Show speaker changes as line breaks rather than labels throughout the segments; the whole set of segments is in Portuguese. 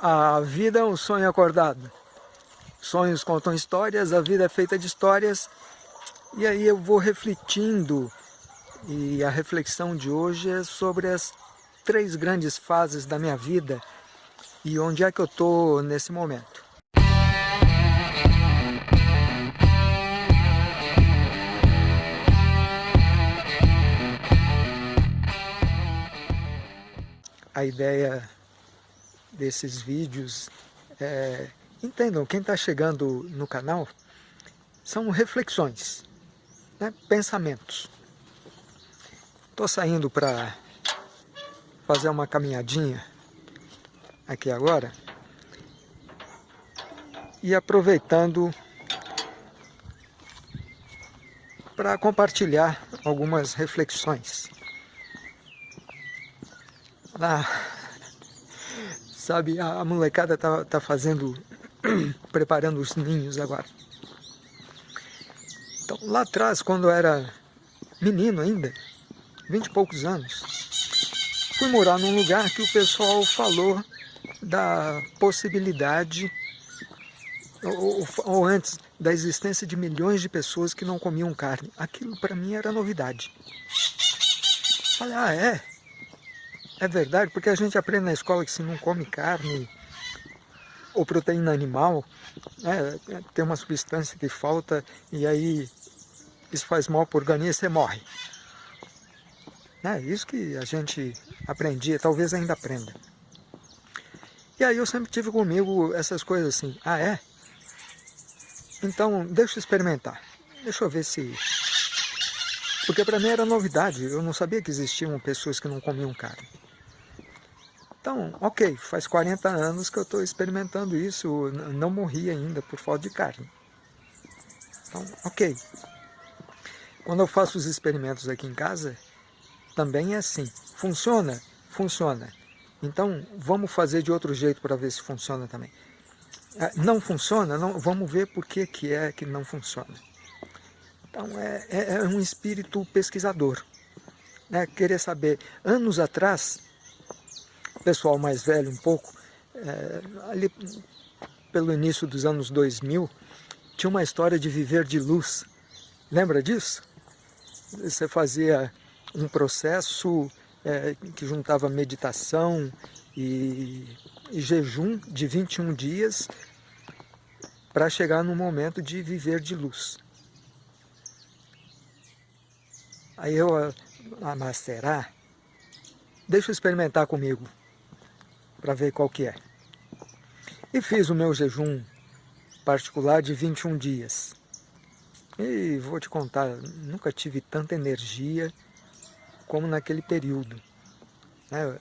A vida é um sonho acordado. Sonhos contam histórias, a vida é feita de histórias. E aí eu vou refletindo, e a reflexão de hoje é sobre as três grandes fases da minha vida e onde é que eu estou nesse momento. A ideia desses vídeos é, entendam, quem está chegando no canal, são reflexões, né, pensamentos. Estou saindo para fazer uma caminhadinha aqui agora e aproveitando para compartilhar algumas reflexões. Ah, sabe, a molecada tá, tá fazendo, preparando os ninhos agora. Então, lá atrás, quando eu era menino ainda, vinte e poucos anos, fui morar num lugar que o pessoal falou da possibilidade, ou, ou, antes, da existência de milhões de pessoas que não comiam carne. Aquilo para mim era novidade. Falei, ah é? É verdade, porque a gente aprende na escola que se não come carne ou proteína animal, né, tem uma substância que falta e aí isso faz mal para o organismo e você morre. É isso que a gente aprendia, talvez ainda aprenda. E aí eu sempre tive comigo essas coisas assim, ah é? Então deixa eu experimentar, deixa eu ver se... Porque para mim era novidade, eu não sabia que existiam pessoas que não comiam carne. Então, ok, faz 40 anos que eu estou experimentando isso, não morri ainda por falta de carne. Então, ok. Quando eu faço os experimentos aqui em casa, também é assim. Funciona? Funciona. Então, vamos fazer de outro jeito para ver se funciona também. É, não funciona? Não, vamos ver por que, que é que não funciona. Então, é, é, é um espírito pesquisador. Né? Querer saber. Anos atrás, pessoal mais velho um pouco, é, ali pelo início dos anos 2000, tinha uma história de viver de luz. Lembra disso? Você fazia um processo é, que juntava meditação e, e jejum de 21 dias para chegar no momento de viver de luz. Aí eu, ah, mas será? Deixa eu experimentar comigo, para ver qual que é. E fiz o meu jejum particular de 21 dias. E vou te contar, nunca tive tanta energia como naquele período. Né?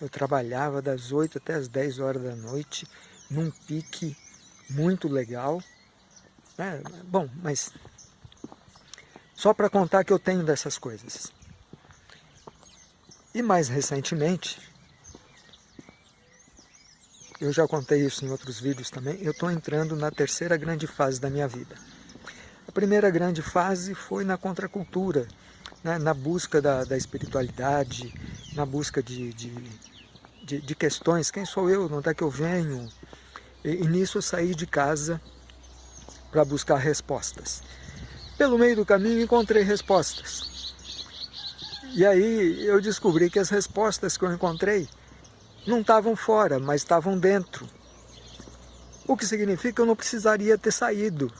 Eu, trabalhava das 8 até as 10 horas da noite, num pique muito legal. Né? Bom, mas só para contar que eu tenho dessas coisas. E mais recentemente, eu já contei isso em outros vídeos também, eu estou entrando na terceira grande fase da minha vida. A primeira grande fase foi na contracultura, né, na busca da, da, espiritualidade, na busca de, de, de, de, questões, quem sou eu, onde é que eu venho? E, e nisso eu saí de casa para buscar respostas. Pelo meio do caminho encontrei respostas. E aí eu descobri que as respostas que eu encontrei não estavam fora, mas estavam dentro. O que significa que eu não precisaria ter saído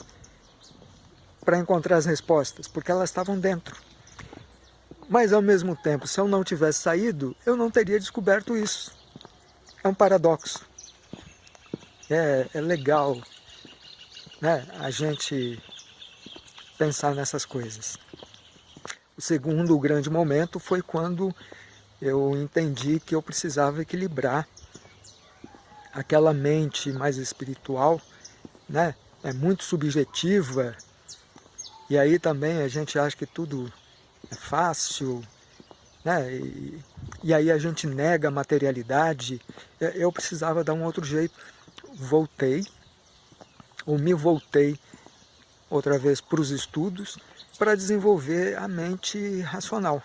para encontrar as respostas, porque elas estavam dentro. Mas ao mesmo tempo, se eu não tivesse saído, eu não teria descoberto isso. É um paradoxo. É, é legal né, a gente pensar nessas coisas. O segundo grande momento foi quando eu entendi que eu precisava equilibrar aquela mente mais espiritual, né? é muito subjetiva, e aí também a gente acha que tudo é fácil, né? E, e aí a gente nega a materialidade. É, eu precisava dar um outro jeito. Voltei, ou me voltei outra vez para os estudos, para desenvolver a mente racional,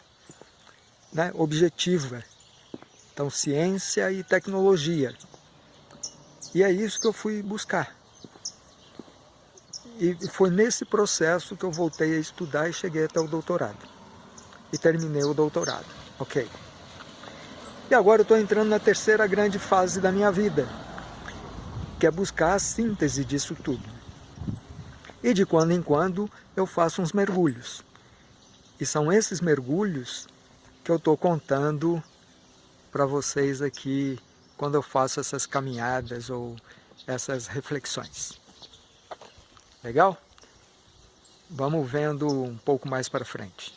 né? objetiva. Então, ciência e tecnologia. E é isso que eu fui buscar. E foi nesse processo que eu voltei a estudar e cheguei até o doutorado. E terminei o doutorado. Ok. E agora eu estou entrando na terceira grande fase da minha vida, que é buscar a síntese disso tudo. E de quando em quando eu faço uns mergulhos. E são esses mergulhos que eu estou contando para vocês aqui quando eu faço essas caminhadas ou essas reflexões. Legal? Vamos vendo um pouco mais para frente.